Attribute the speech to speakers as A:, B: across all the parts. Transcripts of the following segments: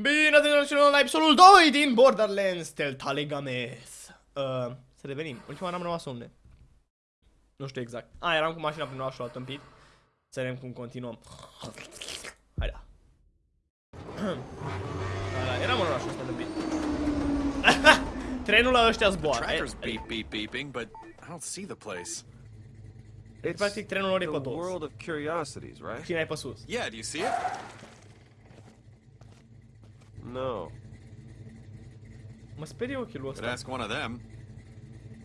A: Bine ați venit la episodul 2 din Borderlands Teltale Games. Uh, să revenim. Ultima n-am rămas unde? Nu știu exact. A, eram cu mașina prin orașul tâmpit. Să vedem cum continuăm. Hai da. da, eram în orașul ăsta tâmpit. Trenul la ăștia zboară.
B: Tracker's beep beep beeping, but I don't see the place.
A: Deci, practic, trenul lor e
C: the
A: pe dos.
C: world of curiosities, right?
A: Cine ai pe sus?
B: Yeah, do you see it?
C: No.
A: Mă sperie ochiul
B: Could ask one of them.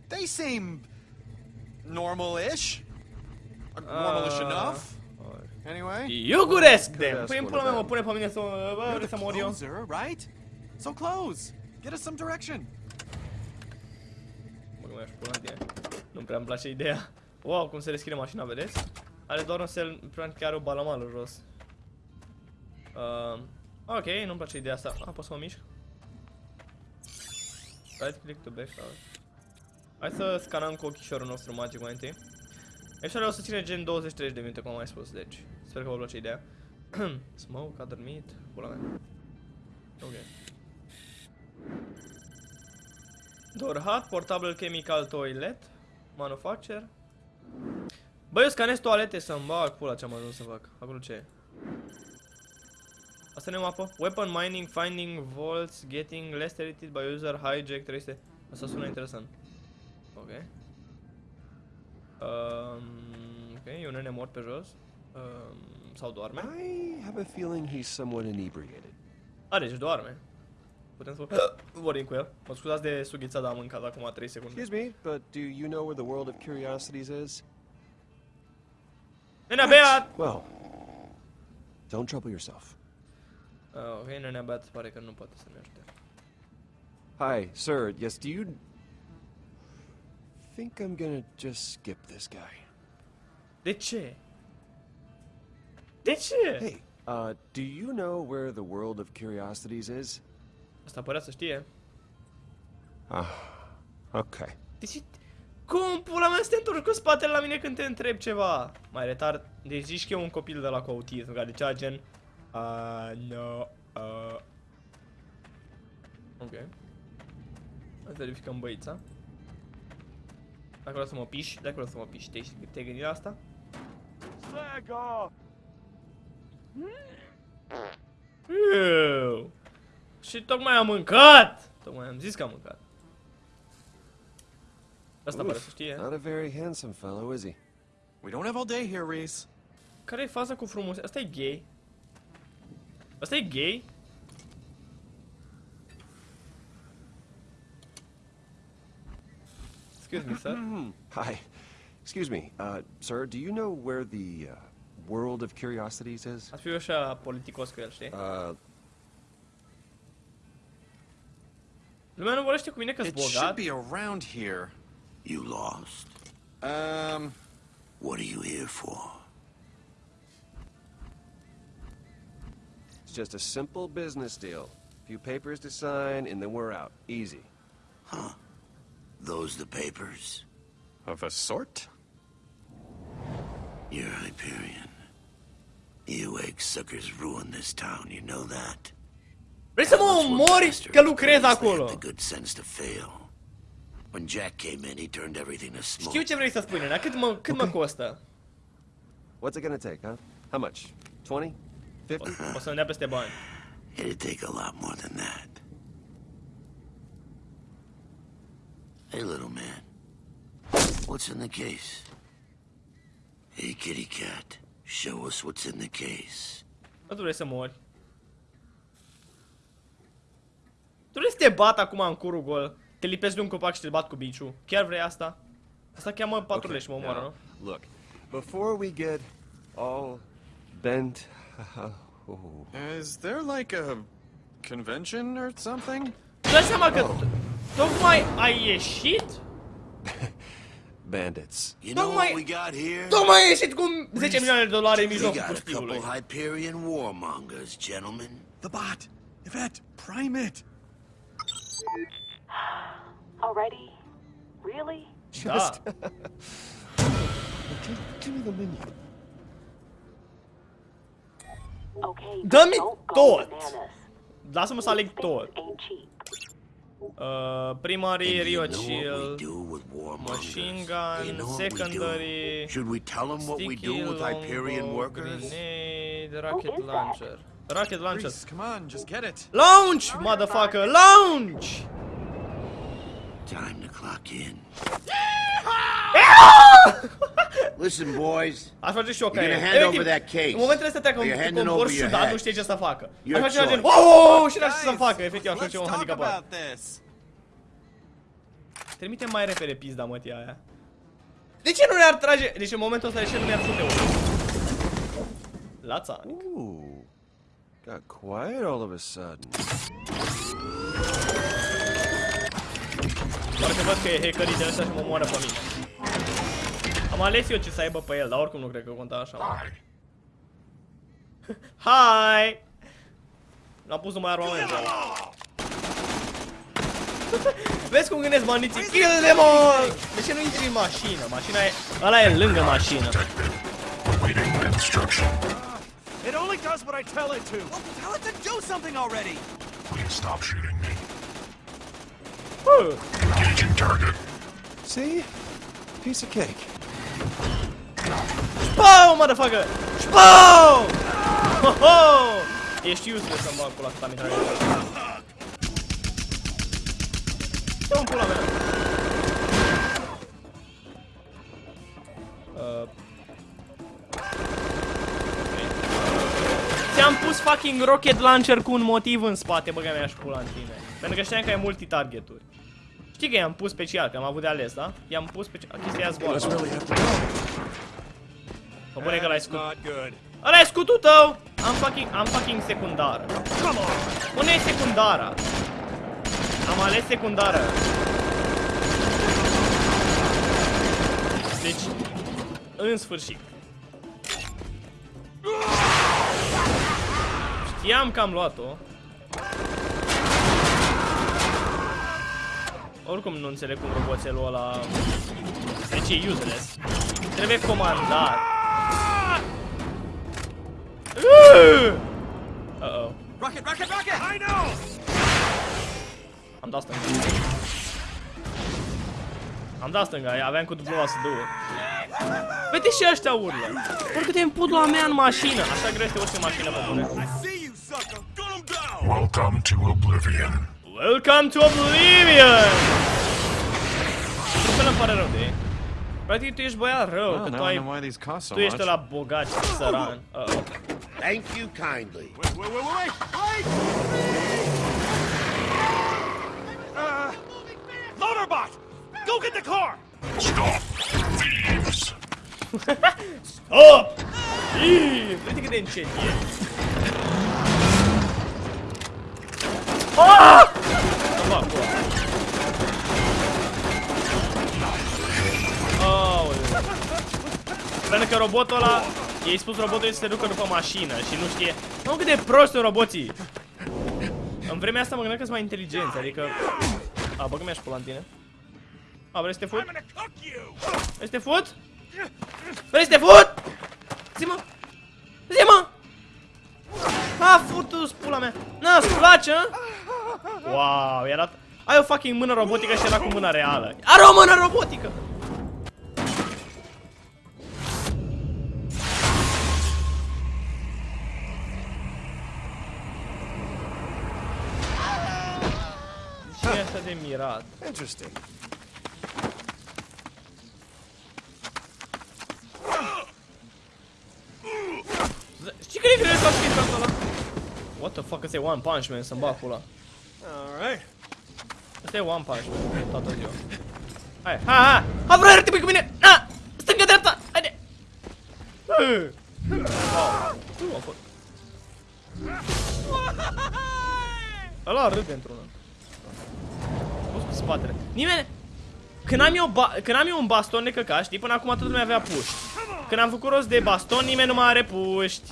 B: They seem normal-ish. Uh, Normalish
A: Uh,
B: enough. Anyway.
A: You could
C: ask
A: them. în
C: una
A: pula mea
C: de-
A: mă pune pe mine să mă... Bă,
B: You're
A: vrei
B: the
A: să mor eu?
B: right? So close. Get us some direction.
A: Mă nu mai aș pula în tine. Nu prea îmi place ideea. Wow, cum se deschide mașina, vedeți? Are doar un sel, practic are o balamală jos. Uh, ok, nu-mi place ideea asta. Ah, pot să mă mișc? Right click to back out. Hai să scanăm cu ochișorul nostru magic mai întâi. Episodul o să ține gen 20-30 de minute, cum am mai spus, deci sper că vă place ideea. Smoke, a dormit, pula mea. Ok. Door hut, portable chemical toilet, manufacture. Băi, eu scanez toalete să-mi bag pula ce am ajuns să fac. Acolo ce e? Asta nu e o mapă? Weapon mining, finding vaults, getting less edited by user, hijack, 300. Asta sună interesant. Ok. Um, ok, e un nene mort pe jos. Um, sau doarme?
C: I have a feeling he's somewhat inebriated.
A: A, deci doarme. Putem să vorbim cu el. Mă scuzați de sughița, dar am mâncat acum 3 secunde.
C: Excuse me, but do you know where the world of curiosities is?
A: Nenea beat!
C: Well, don't trouble yourself.
A: Uh, ok, nenea beat pare că nu poate să ne ajute.
C: Hi, sir. Yes, do you think I'm gonna just skip this guy?
A: De ce? De ce?
C: Hey, uh, do you know where the world of curiosities is?
A: Asta părea să știe.
C: Ah, okay.
A: De ce? Cum pula mea să te întorci cu spatele la mine când te întreb ceva? Mai retard. Deci zici că e un copil de la cu autism, care cea gen... Uh, no, uh... Ok. Hai să verificăm băița. De acolo să mă piși, de acolo să mă piși. Te-ai te gândit la asta? Ew. Și tocmai am mâncat! Tocmai am zis că am mâncat. Asta pare să știe.
C: Not a very handsome fellow, is he?
B: We don't have all day here, Reese.
A: Care e faza cu frumos? Asta e gay. Asta e gay? Excuse me, sir.
C: Hi. Excuse me, uh, sir, do you know where the uh, world of curiosities is?
A: Ați fi eu așa politicos cu el, știi?
C: Uh,
A: Lumea nu vorbește cu mine că-s
B: It should be around here.
D: You lost?
B: Um,
D: What are you here for?
C: It's just a simple business deal. Few papers to sign, and then we're out. Easy. Huh.
D: Those the papers?
B: of a sort.
D: You're Hyperion. You egg suckers ruined this town, you know that?
A: Vrei să mă
D: what
A: omori
D: bastards
A: că lucrez
D: because they
A: acolo?
D: the good sense to fail. When Jack came in, he turned everything to smoke.
A: Știu ce vrei să spui, nena. Cât mă, cât mă costă?
C: What's it gonna take, huh? How much? 20? 50?
A: O să-mi dea peste bani.
D: It'd take a lot more than that. Hey, little man. What's in the case? Hey, kitty cat. Show us what's in the case.
A: Nu tu vrei să mori. Tu vrei să te bat acum în curul gol, te lipesc de un copac și te bat cu biciu. Chiar vrei asta? Asta cheamă patrule și mă omoară,
C: now,
A: nu?
C: Look, before we get all bent. Oh.
B: Is there like a convention or something?
A: Tu dai seama că tocmai ai ieșit?
D: You
C: Bandits.
A: Don't
D: know what
A: mind-
D: we got here?
A: Tocmai ai ieșit cu 10 milioane de dolari în
D: We
A: mijlocul
D: got a couple
A: pustiului.
D: Hyperion warmongers, gentlemen.
B: The bot. Yvette, prime it.
E: Already? Really?
C: Just.
A: Da.
C: give, give me the menu.
E: Okay.
A: Dă-mi
E: don't go
A: tot. Lasă-mă să aleg tot.
E: ain't cheap.
A: Uh, primary,
D: And
A: Rio
D: you know what we
A: Chill,
D: do with warmongers?
A: machine gun,
D: you know what we do?
A: secondary,
D: Should we tell them what we do with Hyperion workers?
A: grenade, rocket
E: is that?
A: launcher. Rocket launcher.
B: Rhys, come on, just get it.
A: Launch, motherfucker, launch!
D: Time to clock in. Listen, boys.
A: Aș face și eu ca
D: You're
A: el.
D: gonna hand
A: Efectiv,
D: over that case.
A: În momentele astea treacă
D: Or
A: un,
D: you're
A: cu
D: handing
A: un
D: over
A: borș
D: your
A: ciudat,
D: head.
A: nu știe ce să facă.
D: Your
A: Aș face ceva gen,
D: choice.
A: oh, și n-aș ști să
B: Guys,
A: facă, efectiv, aș face
B: let's
A: un
B: talk
A: handicapat.
B: about this.
A: Trimite mai repede pizda mătia aia. De ce nu ne-ar trage? Deci în momentul ăsta de ce nu ne-ar fute unul? La țară.
C: Ooh. Got quiet all of a sudden.
A: Doar că văd că e hackerii de ăștia și mă moară pe mine. Am ales eu ce să aibă pe el, dar oricum nu cred că conta așa. Hai! L-am pus numai armamentul ăla. Vezi cum gândesc bandiții? Kill them all! De ce nu intri în mașină? Mașina e... Ăla e lângă mașină.
F: Waiting instruction.
B: It only does what I tell it to. Well, tell it to do something already.
F: Please stop shooting me.
A: Huh.
F: Engaging target.
C: See? Piece of cake.
A: Spau, motherfucker! Spau! Ho, ho! Ești useless să-mi bag pula cât am intrat aici. Stă în pula mea. Uh. Ți-am pus fucking rocket launcher cu un motiv în spate, băga mea și pula în tine. Pentru că știam că ai multi-targeturi. Știi că i-am pus special, că am avut de ales, da? I-am pus special. Chestia aia zboară.
C: Let's really have to go.
A: Mă pune că l-ai scut.
B: Not good.
A: Ăla e scutul tău! Am fucking, am fucking secundară. Come on! Pune secundara. Am ales secundară. Deci, în sfârșit. Știam că am luat-o. Oricum nu înțeleg cum roboțelul ăla... Deci e useless. Trebuie comandat. Uh-oh.
B: Rocket, rocket, rocket! I know!
A: Am dat stânga. Am dat stânga, aveam cu dublu să două. Vede și ăștia urlă. Oricât te împut la mea în mașină. Așa greu este urci în mașină pe bune.
B: See you, sucker! Gun him down!
F: Welcome to Oblivion.
A: Welcome to Oblivion! Nu îmi pare rău de ei. Practic tu ești băiat rău,
C: Oh,
A: că tu
C: now I
A: ai...
C: know why these cost so
A: Tu ești
C: much.
A: la bogat și săran. Uh-oh.
D: Thank you kindly.
B: Wait, wait, wait, wait, wait! Uh, Loaderbot! Go get the car!
F: Stop. Thieves.
A: Oh! Ii, Uite cât de încet e. Ah! Să fac pula. Aoleu. Pentru că robotul ăla, i-ai spus robotului să se ducă după mașină și nu știe. Nu cât de prost sunt roboții. În vremea asta mă gândeam că sunt mai inteligenți, adică... A, băgă mi-aș pula în tine. A, vrei să te fut?
B: gonna cook you!
A: Vrei să te fut? Vrei să te fut? Zi-mă! Zi-mă! A, futu pula mea! Na, îți place, a? Wow, era... Ai o fucking mână robotică și era cu mâna reală. Are o mână robotică! E așa de mirat?
C: Interesting.
A: Știi cât de greu să faci chestia asta ăla? What the fuck, ăsta e One Punch Man, să-mi bag pula.
B: Alright.
A: Ăsta e One Punch Man, toată ziua. Hai, hai, hai! Hai, vreo tipul cu mine! Na! Stânga, dreapta! Haide! Wow. Nu am fost. Ăla râde într-una. Pus cu spatele. Nimeni... Când am, eu ba... Când am eu un baston de căcat, știi, până acum toată lumea avea puști. Când am făcut rost de baston, nimeni nu mai are puști.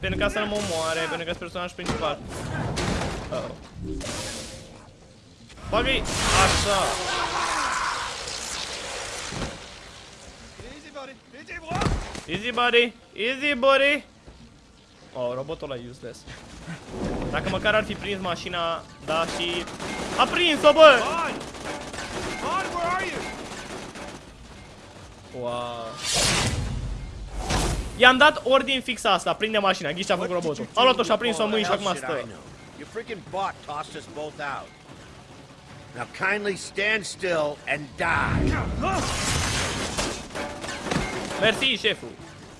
A: Pentru ca să nu mă omoare, pentru că sunt personaj principal. Uh -oh. Bagă-i așa.
B: Easy, buddy. Easy, what?
A: Easy buddy, easy buddy. Oh, robotul ăla e useless. Dacă măcar ar fi prins mașina, da, și... A prins-o, bă! Wow. I-am dat ordin fix asta, prinde mașina, ghiși ce a făcut robotul. A luat-o și a prins-o în mâini și acum stă.
D: Your freaking bot tossed us both out. Now kindly stand still and die.
A: Mersi, șeful.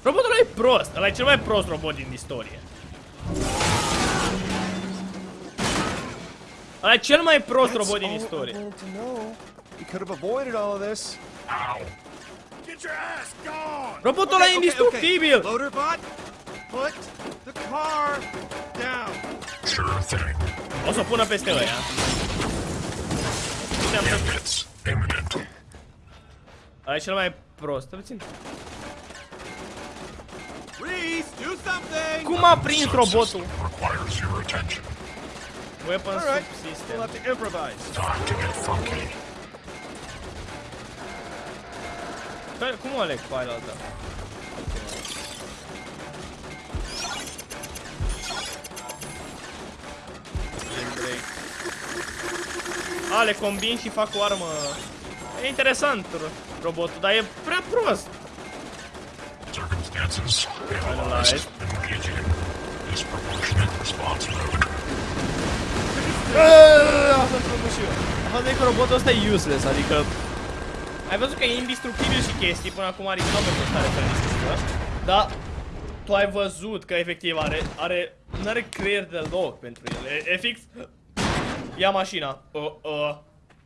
A: Robotul ăla e prost, ăla e cel mai prost robot din istorie. Ăla e cel mai prost robot din istorie. Robotul ăla e indestructibil! O să o pună peste ăia. Ăla e cel mai prost, puțin. Cum a prins robotul?
F: Requires your attention.
A: Weapon
B: Alright,
A: subsystem.
B: We'll have to improvise.
F: Time to get funky.
A: Care- Cum aleg file asta? A, le combin și fac o armă. E interesant ro- robotul, dar e prea prost.
F: Circumstances
A: Analyze.
F: analyzed. Engaging in disproportionate response mode.
A: Asta am făcut și eu. Asta e că robotul ăsta e useless, adică... Ai văzut că e indestructibil și chestii, până acum adică nu am văzut stare să indestructibilă. Dar tu ai văzut că efectiv are, are, nu are creier deloc pentru el. E, e fix, ia mașina, uh, uh,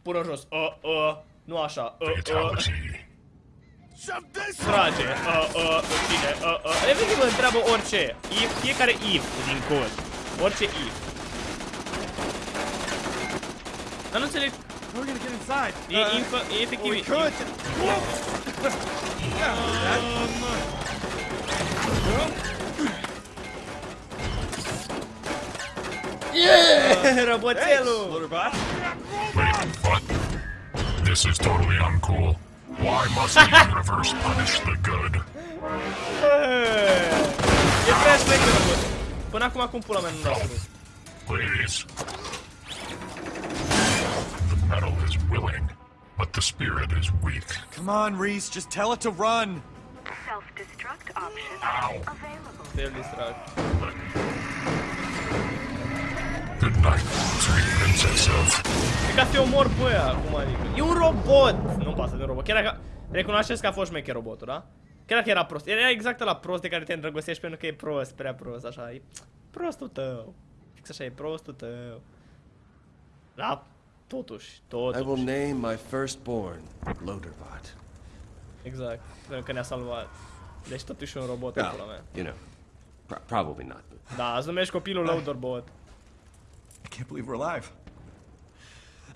A: pură jos, uh, uh, nu așa, uh, uh,
F: Fatality.
D: Shove this
A: trage, uh, uh, cine, uh, uh, efectiv îl întreabă orice, if, fiecare if din cod, orice if. Dar nu înțeleg,
B: We're gonna get inside.
A: e,
B: Uh,
A: infă, e efectiv,
B: we
A: e-
B: could. yeah, that.
A: Yeah, roboțelul!
B: Loaderbot.
F: Wait. This is totally uncool. Why must the universe punish the good?
A: E prea șmecher robot. Până acum cum pula mea nu l-a spus.
F: Please. Is willing, but the spirit is weak.
B: Come on, Reese, just tell it to run.
E: Self-destruct option
F: Ow.
E: available.
A: Te distrag.
F: Good night, sweet princess of.
A: E ca să te omor pe ăia, acum adică. E un robot! Nu-mi pasă de robot. Chiar dacă... Recunoașteți că a fost șmecher robotul, da? Chiar dacă era prost. Era exact la prost de care te îndrăgostești pentru că e prost, prea prost, așa. E prostul tău. Fix așa, e prostul tău. Da, totuși,
C: I will name my firstborn Loaderbot.
A: Exact. Pentru că ne-a salvat. Deci totuși un robot,
C: Well,
A: pula mea.
C: you know, pro- probably not. But
A: Da, îți numești copilul Loaderbot.
B: I can't believe we're alive.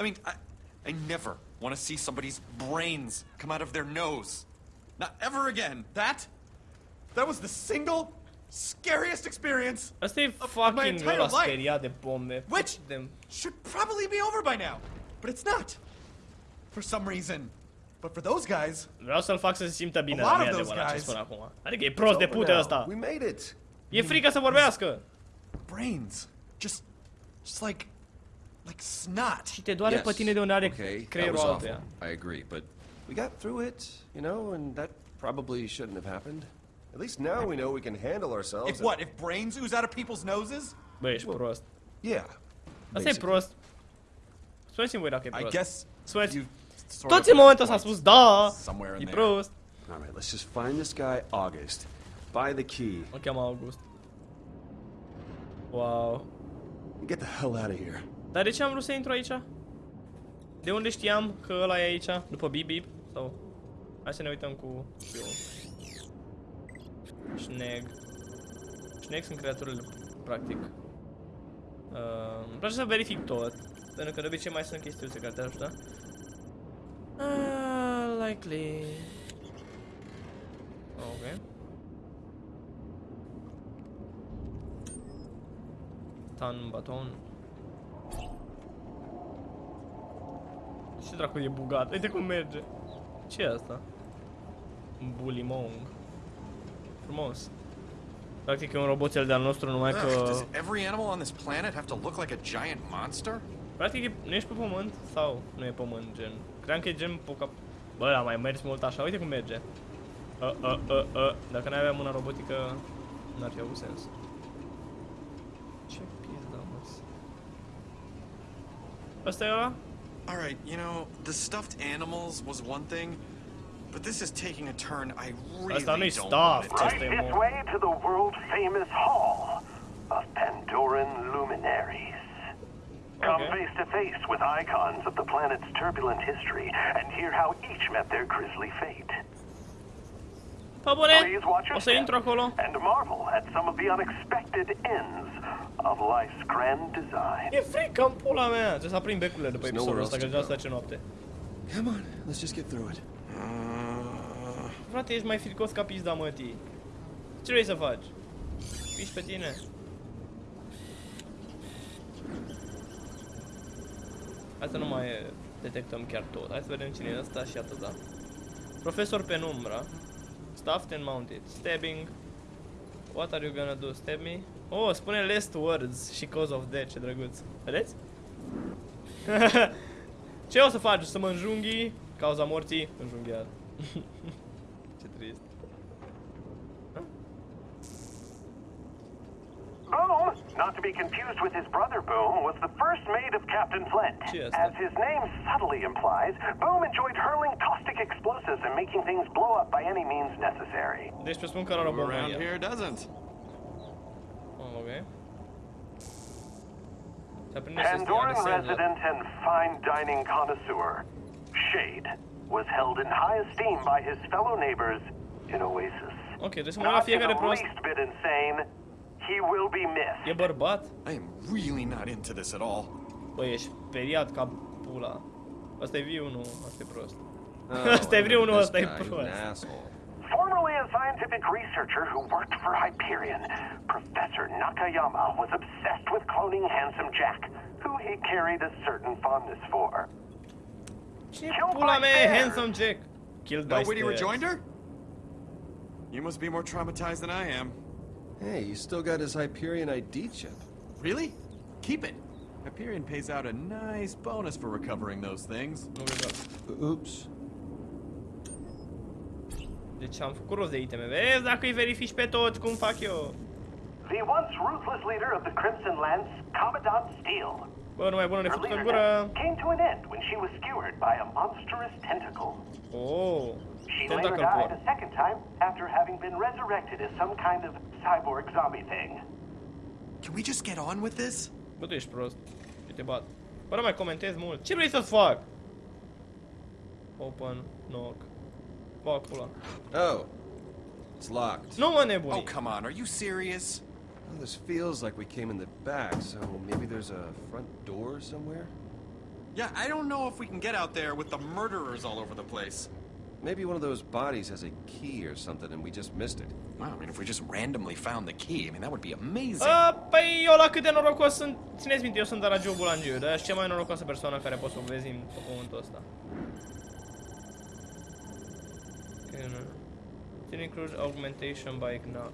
B: I mean, I, I never want to see somebody's brains come out of their nose. Not ever again. That, that was the single scariest experience,
A: Asta e
B: my
A: fucking
B: entire
A: ăla
B: life.
A: speriat de bombe.
B: which
A: De...
B: should probably be over by now, but it's not. For some reason. But for those guys,
A: Vreau să-l fac să se simtă bine
B: A
A: la
B: lot
A: mine
B: of
A: de
B: those
A: ce
B: guys-
A: spun acum. Adică e prost de
C: Over
A: pute ăsta.
C: We made it.
A: E frică să vorbească.
B: brains, just, just like, like snot.
A: Și te doare pe tine de unde are
C: okay,
A: creierul altuia.
C: I agree, but we got through it, you know, and that probably shouldn't have happened. At least now we know we can handle ourselves.
B: If what? If brains ooze out of people's noses?
A: Bă, ești prost.
C: Yeah.
A: Asta e
C: basically.
A: prost. Spuneți-mi voi dacă e
B: I
A: prost.
B: guess
A: Spuneți.
B: you sort
A: Toți
B: of
A: în momentul ăsta a
B: point
A: spus da,
B: somewhere in
A: e
B: there.
A: prost.
C: All right, let's just find this guy August. Buy the key
A: O cheamă August. Wow.
C: and get the hell out of here.
A: Dar de ce am vrut să intru aici? De unde știam că ăla e aici? După bip bip? Sau... Hai să ne uităm cu... eu. Snag. Snag sunt creaturile, practic. Uh, îmi place să verific tot. Pentru că de obicei mai sunt chestiuțe care te ajută. Uh, likely. Ok. Tan baton. Ce dracu e bugat? Uite cum merge. ce e asta? Bulimong. Frumos. Practic e un roboțel de-al nostru, numai
B: Ugh,
A: că...
B: does every animal on this planet have to look like a giant monster?
A: Practic, e- nu ești pe pământ? Sau nu e pământ, gen? Cream că e gen poca... Bă, a mai mers mult așa, uite cum merge. Uh, uh, uh, uh. Dacă n-ai avea mâna robotică, n-ar fi avut sens. Ce pizda, mă. Asta e ăla?
B: Alright, you know, the stuffed animals was one thing, but this is taking a turn I really
A: Asta nu-i
B: don't want it to
A: Asta
B: be.
G: Right its
A: mult.
G: way to the world famous hall of Pandoran luminaries. Come
A: Okay.
G: face to face with icons of the planet's turbulent history and hear how each met their grisly fate. Please watch your
A: o să intru
G: step and marvel at some of the unexpected ends of life's grand design.
A: E frică în pula mea. Trebuie să aprind becurile după
C: There's
A: episodul
C: nowhere
A: ăsta,
C: else
A: că
C: to
A: deja
C: go.
A: se face noapte.
C: Come on, let's just get through it.
A: Frate, ești mai fricos ca pizda mătii. Ce vrei să faci? Piși pe tine. Hai să nu mai detectăm chiar tot. Hai să vedem cine e ăsta și atât, da. Profesor Penumbra. Stuffed and mounted. Stabbing. What are you gonna do? Stab me? Oh, spune last words și cause of death, ce drăguț. Vedeți? ce o să faci? Să mă înjunghi? Cauza morții? Înjunghiat. ce trist.
G: Boom, not to be confused with his brother Boom, was the first mate of Captain Flint. As his name subtly implies, Boom enjoyed hurling caustic explosives and making things blow up by any means necessary.
A: Deci presupun că era o
B: Who
A: bombă
B: around
A: el.
B: here doesn't?
A: Oh, ok. Se aprinde și ăsta
G: Pandoran resident and fine dining connoisseur, Shade, was held in high esteem by his fellow neighbors in Oasis.
A: Ok, deci să mă uit la fiecare
G: the
A: prost.
G: least bit insane, he will be missed.
A: E bărbat?
B: I am really not into this at all.
A: Băi, ești speriat ca pula. Asta e viu, nu, asta e prost.
C: Oh,
A: Asta e
C: I
A: vreunul
C: remember
A: ăsta
C: this
A: e
C: guy,
A: prost.
C: an asshole.
G: Formerly a scientific researcher who worked for Hyperion, Professor Nakayama was obsessed with cloning Handsome Jack, who he carried a certain fondness for.
A: Ce pula mea e Handsome chick. Killed
B: No
A: by
B: witty
A: stairs.
B: rejoinder? You must be more traumatized than I am.
C: Hey, you still got his Hyperion ID chip.
B: Really? Keep it. Hyperion pays out a nice bonus for recovering those things.
A: Nu cred că...
C: Oops.
A: Deci am făcut rost de iteme. Vezi dacă îi verifici pe toți cum fac eu.
G: The once ruthless leader of the Crimson Lance, Commandant Steele.
A: Bă, numai bună ne
G: Her
A: făcut în
G: leadership came to an end when she was skewered by a monstrous tentacle.
A: Oh.
G: She later
A: Tentacle
G: died a second time after having been resurrected as some kind of cyborg zombie thing.
B: Can we just get on with this?
A: Bă, tu ești prost. Eu te bat. Bă, nu mai comentez mult. Ce vrei să-ți fac? Open, knock. Bă, pula.
C: Oh, it's locked.
A: Nu mă
B: Oh, come on. Are you serious?
C: Well, this feels like we came in the back, so maybe there's a front door somewhere?
B: Yeah, I don't know if we can get out there with the murderers all over the place.
C: Maybe one of those bodies has a key or something and we just missed it.
B: Wow, I mean, if we just randomly found the key, I mean, that would be amazing.
A: A, păi eu la cât de norocos sunt, țineți minte, eu sunt de la Joe Bulangiu, dar ești cea mai norocoasă persoană care poți să o vezi în pe pământul ăsta. Can include augmentation by knock.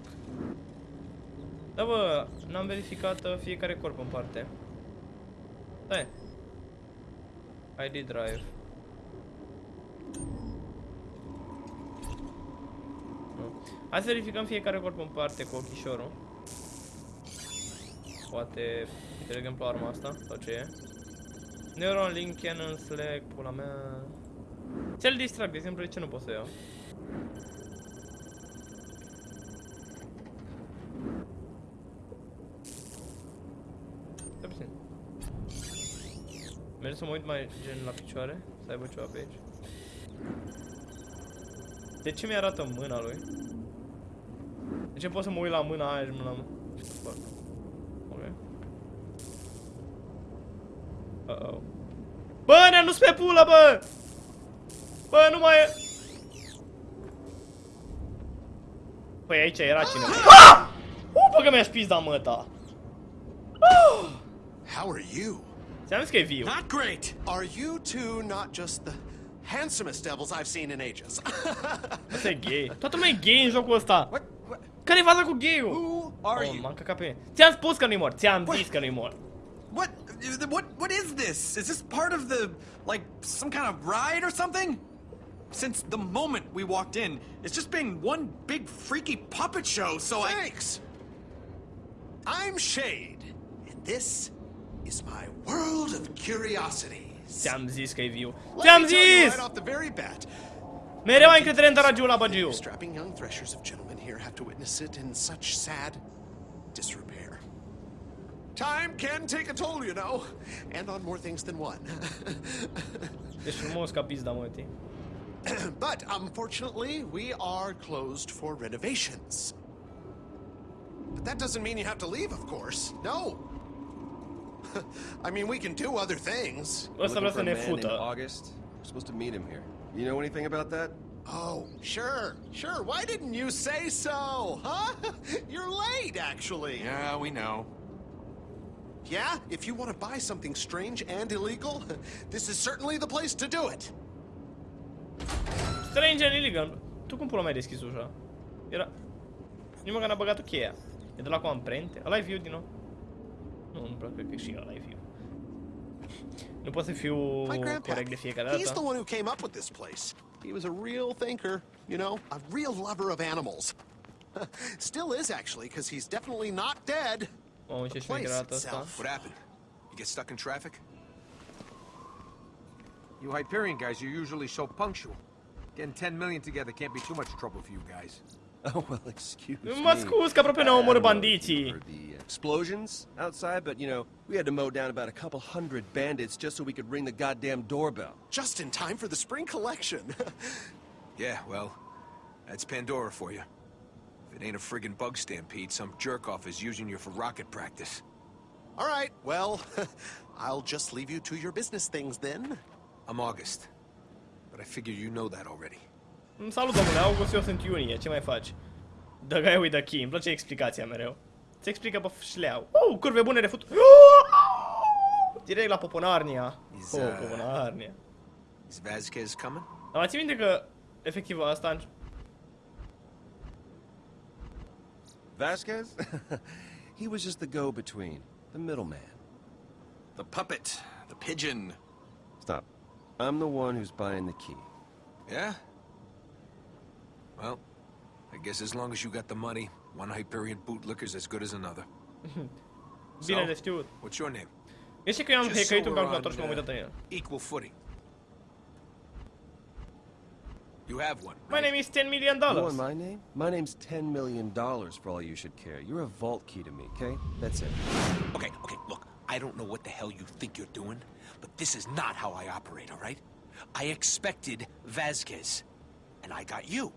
A: Da bă, n-am verificat uh, fiecare corp în parte. Stai. ID drive. Nu. Hai să verificăm fiecare corp în parte cu ochișorul. Poate, de exemplu, arma asta, sau ce e? Neuron Link Cannon Slack, pula mea... Cel distract, de exemplu, de ce nu pot să iau? Stai puțin. Merg să mă uit mai gen la picioare, să aibă ceva pe aici. De ce mi-arată mâna lui? De ce pot să mă uit la mâna aia și mâna mă? Ce să fac? Ok. Uh-oh. Bă, ne-am dus pe pulă, bă! Bă, nu mai e... Păi aici era cineva. Ah! Uh, bă, că mi-a spis da măta.
H: How are you?
A: Ți-am zis că e.
B: Not great!
H: Are you two not just the handsomest devils I've seen in ages?
A: Asta e gay. Toată lumea e gay în jocul ăsta.
H: what, what?
A: Care-i faza cu gay-ul?
H: Who
B: are
A: Oh,
B: you?
A: m-am încăcat pe mine. Ți-am spus că nu-i mor, ți-am zis că nu-i mor.
B: What? What? What is this? Is this part of the like some kind of ride or something? Since the moment we walked in, it's just been one big freaky puppet show. So I.
H: Thanks. I'm Shade, and this is my world of curiosities.
A: Ți-am zis că e viu. Ți-am zis!
H: Right off the very bat,
A: Mereu ai încredere în Daragiu la Bagiu.
H: strapping young threshers of gentlemen here have to witness it in such sad disrepair. Time can take a toll, you know, and on more things than one.
A: Ești frumos ca pizda, mă,
H: but unfortunately, we are closed for renovations. But that doesn't mean you have to leave, of course. No. I mean, we can do other things.
A: Ăsta vrea
C: Looking
A: să
C: for a man named. August. We're supposed to meet him here. You know anything about that?
H: Oh, sure, sure. Why didn't you say so? Huh? You're late, actually.
B: Yeah, we know.
H: Yeah? If you want to buy something strange and illegal, this is certainly the place to do it.
A: Strange and illegal. Tu cum pula mai deschis ușa? Era... Nici măcar n-a băgat o cheia. E de la cu amprente? Ăla e viu din nou? Nu, nu prea cred că și ăla e viu. Nu pot să fiu
H: My grandpa,
A: corect de fiecare
H: he's the one who came up with this place. He was a real thinker, you know, a real lover of animals. Still is, actually, because he's definitely not dead.
A: Mamă, ce
H: The place
A: șmecher arată asta.
H: itself.
I: What happened? You get stuck in traffic? You Hyperion guys you're usually so punctual. Getting 10 million together can't be too much trouble for you guys.
C: Oh, well, excuse me.
A: Mă scuz că aproape ne-au
C: I
A: omorât
C: don't know if you
A: bandiții.
C: heard the explosions outside, but you know, we had to mow down about a couple hundred bandits just so we could ring the goddamn doorbell.
H: Just in time for the spring collection.
I: Yeah, well, that's Pandora for you. If it ain't a friggin' bug stampede, some jerk-off is using you for rocket practice.
H: All right, well, I'll just leave you to your business things then.
I: I'm August. But I figure you know that already.
A: Salut, domnule, August, eu sunt Iunie, ce mai faci? The guy with the key, îmi place explicația mereu. Se explică pe șleau. Uh, curve bune refut. Direct la Poponarnia.
I: Is,
A: Oh, Poponarnia.
I: Is Vasquez coming?
A: Dar mai ții minte că, efectiv, asta...
C: Vasquez? he was just the go-between, the middleman.
B: The puppet, the pigeon.
C: Stop. I'm the one who's buying the key.
I: Yeah? Well, I guess as long as you got the money, one Hyperion bootlicker's as good as another.
A: Bine de știut.
I: What's your name?
A: Este că eu am
I: Just
A: hackerit un calculator și m-am uitat în el.
I: Equal footing. You have one,
A: My name is 10 million
C: You
A: dollars.
C: want my name? My name's $10 million for all you should care. You're a vault key to me, okay? That's it.
I: Okay, okay, look, I don't know what the hell you think you're doing, but this is not how I operate, all right? I expected Vasquez, and I got you.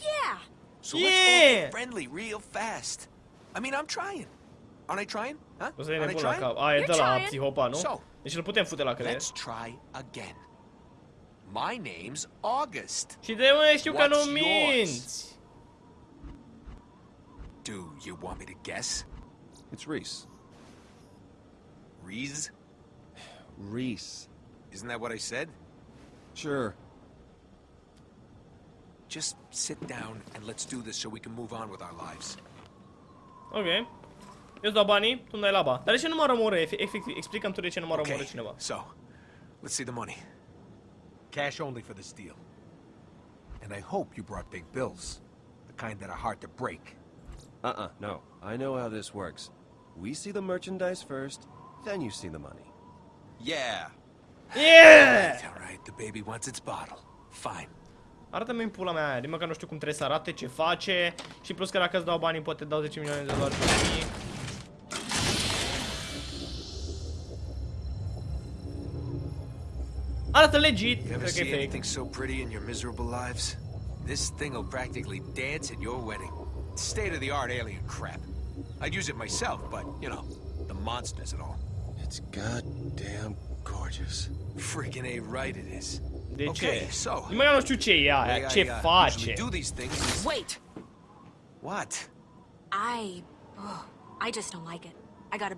E: Yeah.
I: So let's all
A: Yeah!
I: friendly real fast. I mean, I'm trying. Aren't I trying? Huh?
A: O să ne
I: Aren't I
A: nebun la
I: trying?
A: cap. A, e
E: You're
A: de la
E: trying.
A: psihopat, nu?
I: So,
A: Deci îl putem fute la creier.
I: Let's try again. My name's August.
A: Și de unde știu că
I: What's
A: nu
I: yours?
A: minți?
I: Do you want me to guess?
C: It's Rhys.
I: Rhys?
C: Rhys.
I: Isn't that what I said?
C: Sure.
I: Just sit down and let's do this so we can move on with our lives.
A: Ok. Eu îți dau banii, tu îmi dai laba. Dar de ce nu mă rămură? Efectiv, explicăm tu de ce nu mă rămură
I: Okay,
A: cineva.
I: so, let's see the money. Cash only for this deal. And I hope you brought big bills. The kind that are hard to break.
C: Uh-uh, no. I know how this works. We see the merchandise first, then you see the money.
B: Yeah.
A: Yeah!
I: All right, the baby wants its bottle. Fine.
A: Arată-mi în pula mea aia, din măcar nu știu cum trebuie să arate, ce face Și plus că dacă îți dau banii, poate dau 10 milioane de dolari pe mie Arată legit,
I: You ever
A: cred că e
I: see
A: fake
I: anything so pretty in your miserable lives? This thing will practically dance at your wedding. State of the art alien crap. I'd use it myself, but, you know, the monsters and all.
C: It's goddamn gorgeous.
I: Freaking A right it is.
A: De
I: Okay, so-
A: Din măcar nu știu ce e
I: The way
A: aia,
I: I, uh,
A: face
I: do these things.
E: Wait.
I: What?
E: I. Oh, I just don't like it. I got a.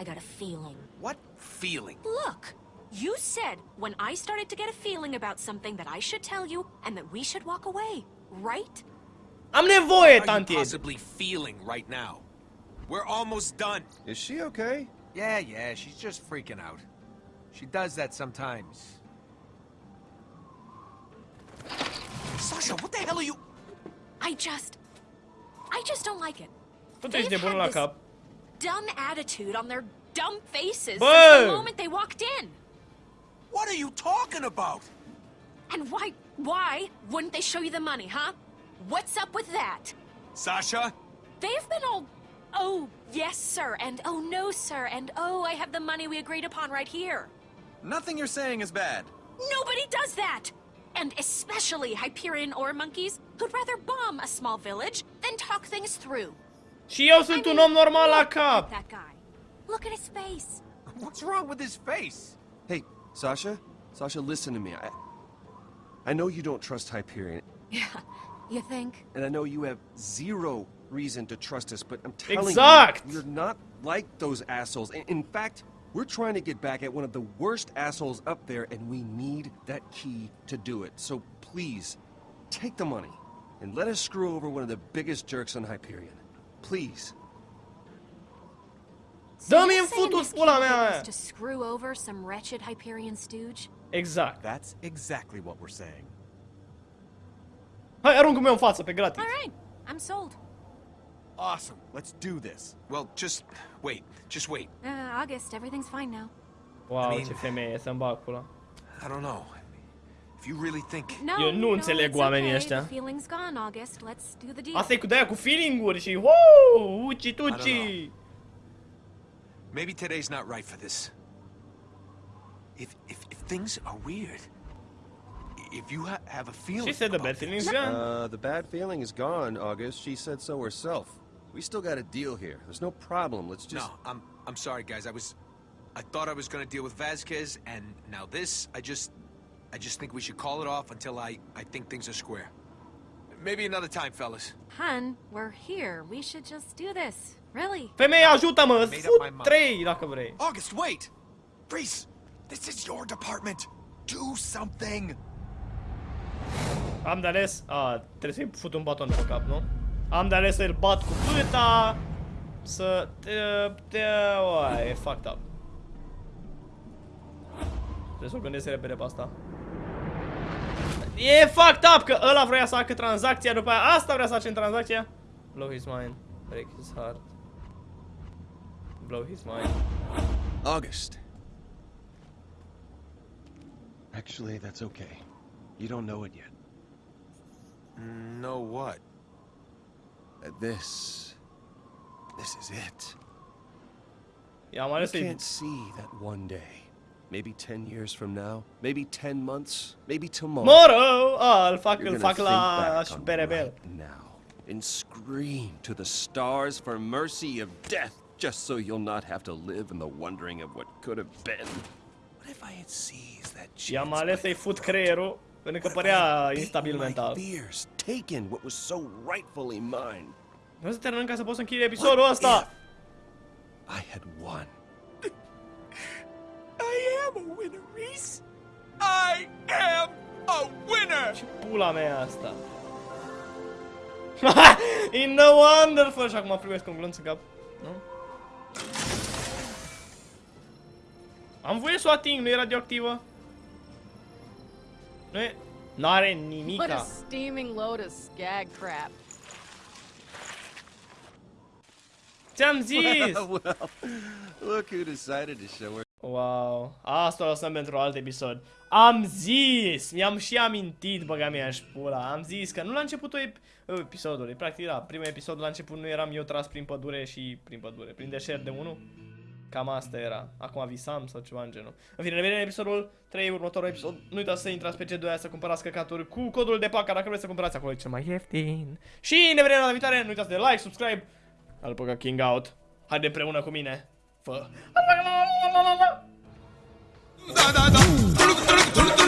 E: I got a feeling.
I: What feeling?
E: Look, you said when I started to get a feeling about something that I should tell you and that we should walk away, right?
A: I'm nevoie,
I: What are you possibly feeling right now? We're almost done.
C: Is she okay?
I: Yeah, yeah, she's just freaking out. She does that sometimes. Sasha, what the hell are you...
E: I just... I just don't like it.
A: Tu ești
E: They've
A: nebun
E: had
A: la
E: this
A: cap.
E: dumb attitude on their dumb faces
A: Bă!
E: since the moment they walked in.
I: What are you talking about?
E: And why, why wouldn't they show you the money, huh? What's up with that?
I: Sasha?
E: They've been all, oh, yes, sir, and oh, no, sir, and oh, I have the money we agreed upon right here.
B: Nothing you're saying is bad.
E: Nobody does that! And especially Hyperion ore monkeys who'd rather bomb a small village than talk things through.
A: Și eu sunt un om normal la cap.
E: that guy. Look at his face.
I: What's wrong with his face?
C: Hey, Sasha? Sasha, listen to me. I, I know you don't trust Hyperion,
E: Yeah, you think?
C: and I know you have zero reason to trust us, but I'm telling
A: Exact.
C: you, you're not like those assholes. In, in fact, we're trying to get back at one of the worst assholes up there, and we need that key to do it. So please, take the money, and let us screw over one of the biggest jerks on Hyperion. Please.
E: So
A: Dă-mi
E: you're
A: în
E: saying
A: futul
E: this
A: pula mea.
E: to screw over some wretched Hyperion stooge?
A: Exact.
B: That's exactly what we're saying.
A: Hai, aruncă-mi în față, pe gratis.
E: All right, I'm sold.
B: Awesome. Let's do this.
I: Well, just wait. Just wait.
E: Uh, August, everything's fine now.
A: Wow,
I: I mean-
A: ce femeie, să-mi bag pula.
I: I don't know. If you really think...
E: No,
A: Eu nu
E: no,
A: înțeleg
E: it's
A: oamenii
E: okay.
A: ăștia.
E: Feeling's gone, August. Let's do the deal.
A: Asta e cu de cu feeling-uri și wow, uci tuci.
I: Maybe today's not right for this. If if, if things are weird, if you ha have a feeling
A: She said the bad feeling's
I: this-
A: gone.
C: Uh, the bad feeling is gone, August. She said so herself. We still got a deal here. There's no problem. Let's just...
I: No, I'm I'm sorry, guys. I was, I thought I was gonna deal with Vasquez, and now this. I just, I just think we should call it off until I I think things are square. Maybe another time, fellas.
E: Hun, we're here. We should just do this. Really.
A: Femeie, ajută-mă, îți
I: Made up my
A: fut
I: mind.
A: trei dacă vrei.
B: August, wait! Rhys, this is your department. Do something.
A: Am de ales... A, trebuie să-i fut un baton pe cap, nu? Am de ales să-l bat cu pâta... Să... Te... te oa, e fucked up. Trebuie să o gândesc repede pe asta. E fucked up că ăla vrea să facă tranzacția, după aia asta vrea să facem tranzacția. Blow his mind. Break his heart. Blow his mind.
C: August. Actually, that's okay. You don't know it yet.
I: No, what?
C: Uh, This... This is it.
A: Yeah, I-am
C: You
A: ales să-i...
C: can't see that one day. Maybe 10 years from now. Maybe 10 months. Maybe tomorrow.
A: Tomorrow! A, îl fac,
C: You're
A: îl
C: gonna
A: fac
C: think
A: la
C: back on
A: Berebel.
C: right now and scream to the stars for mercy of death, just so you'll not have to live in the wondering of what could have been. What if I had seized that chance?
A: I-am ales
C: by
A: să-i fut creierul, pentru că părea
C: Beat
A: instabil
C: my
A: mental.
C: fears, taken what was so rightfully mine.
A: Vreau să terminăm ca să pot să închid episodul ăsta.
C: I had won.
I: I am a winner, Reese. I am a winner.
A: Ce pula mea e asta? In the wonderful! Și acum primesc un glonț în cap. Nu? Am voie să o ating, nu e radioactivă? Nu e... N-are
J: What a
A: nimica.
J: steaming load of skag crap.
A: Ți-am zis!
C: well, look who decided to show her.
A: Wow, asta o lăsăm pentru alt episod. Am zis! Mi-am și amintit, băga mea și pula. Am zis că nu la începutul ep episodului, practic da, primul episod la început nu eram eu tras prin pădure și prin pădure, prin deșert de 1. Cam asta era. Acum visam sau ceva în genul. În fine, ne vedem în episodul 3, următorul episod. Nu uitați să intrați pe C2 să cumpărați căcaturi cu codul de paca dacă vreți să cumpărați acolo e cel mai ieftin. Și ne vedem la viitoare, nu uitați de like, subscribe. Alpăca King Out. Haide împreună cu mine. Fă.
I: Da, da, da.